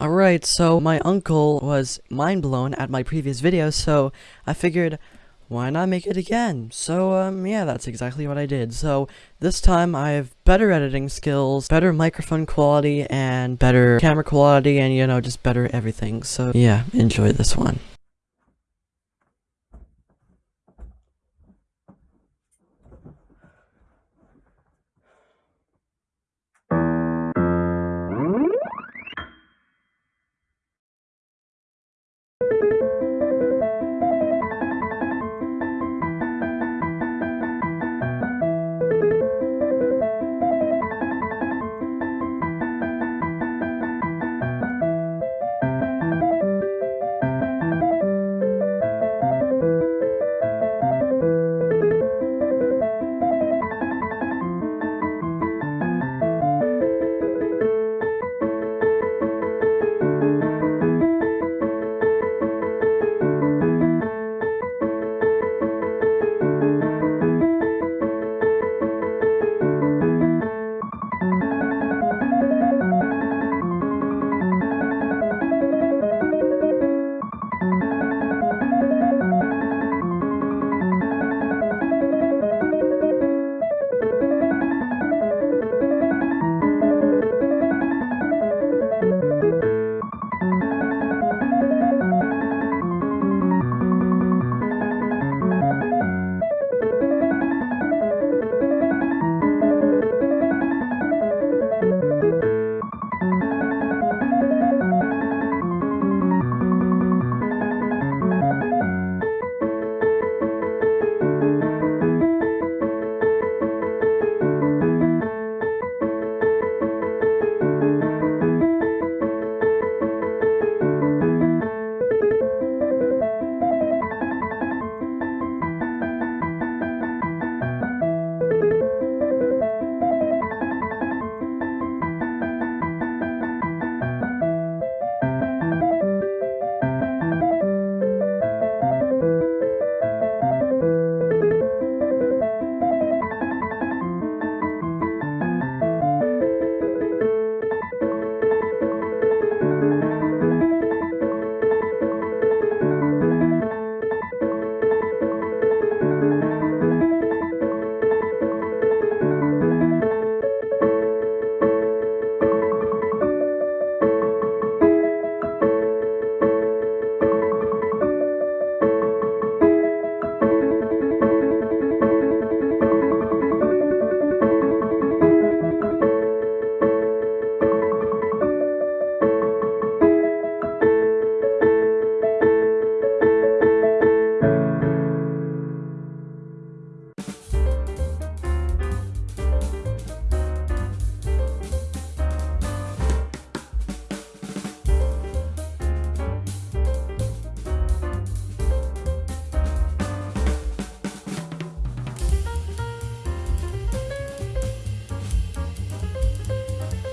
Alright, so my uncle was mind blown at my previous video, so I figured, why not make it again? So, um, yeah, that's exactly what I did. So, this time I have better editing skills, better microphone quality, and better camera quality, and, you know, just better everything. So, yeah, enjoy this one.